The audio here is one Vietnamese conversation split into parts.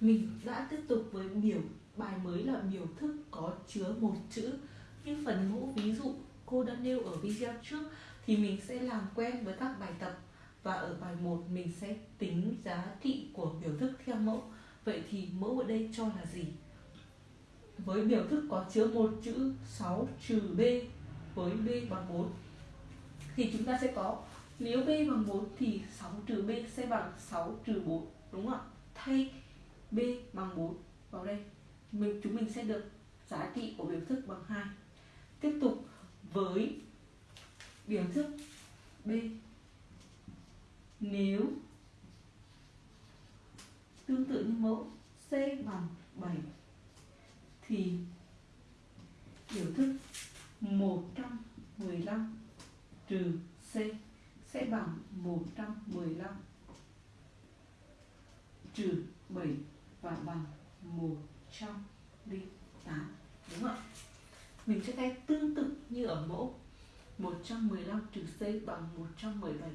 Mình đã tiếp tục với biểu bài mới là biểu thức có chứa một chữ Như phần mẫu ví dụ, cô đã nêu ở video trước, thì mình sẽ làm quen với các bài tập và ở bài 1 mình sẽ tính giá trị của biểu thức theo mẫu Vậy thì mẫu ở đây cho là gì? Với biểu thức có chứa một chữ 6 trừ b với b bằng 4 thì chúng ta sẽ có, nếu b bằng 4 thì 6 trừ b sẽ bằng 6 trừ 4 đúng không ạ? Thay b bằng 4 vào đây. Mình, chúng mình sẽ được giá trị của biểu thức bằng 2 tiếp tục với biểu thức b. Nếu tương tự như mẫu c bằng 7 thì biểu thức 115 trừ c sẽ bằng 115 trừ 7 và bằng 108 đúng không ạ? Mình sẽ thay tương tự như ở mẫu. 115 trừ C bằng 117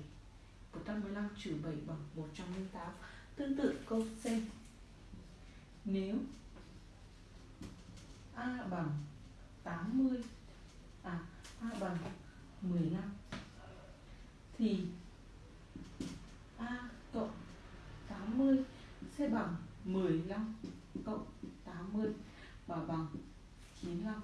115 trừ 7 bằng 108 Tương tự câu C. Nếu A bằng 80 À A bằng 15 Thì A cộng 80 sẽ bằng 15 cộng 80 và bằng 95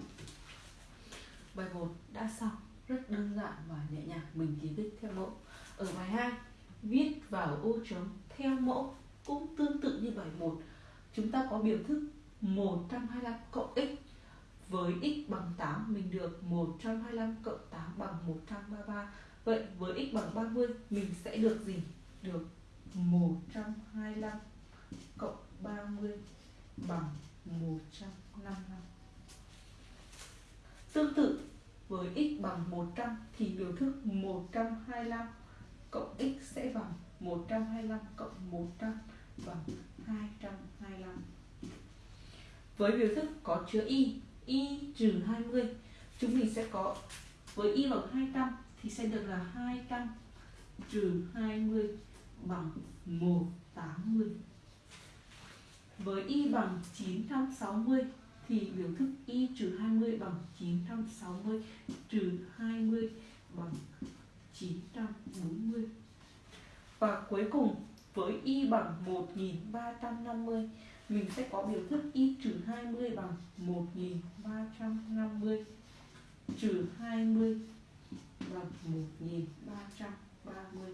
Bài 1 đã xong. Rất đơn giản và nhẹ nhàng. Mình chỉ viết theo mẫu. Ở bài 2 viết vào ô trống theo mẫu cũng tương tự như bài 1 chúng ta có biểu thức 125 cộng x với x bằng 8 mình được 125 cộng 8 bằng 133 vậy với x bằng 30 mình sẽ được gì? Được 125 cộng 30 bằng 155 tương tự với x bằng 100 thì biểu thức 125 cộng x sẽ bằng 125 cộng 100 bằng 225. Với biểu thức có chứa y, y trừ 20, chúng mình sẽ có với y bằng 200 thì sẽ được là 200 trừ 20 bằng 180. Với y bằng 960 thì biểu thức y trừ 20 bằng 960 trừ 20 bằng 940 và cuối cùng, với y bằng 1350 mình sẽ có biểu thức y trừ 20 bằng 1350 trừ 20 bằng 1330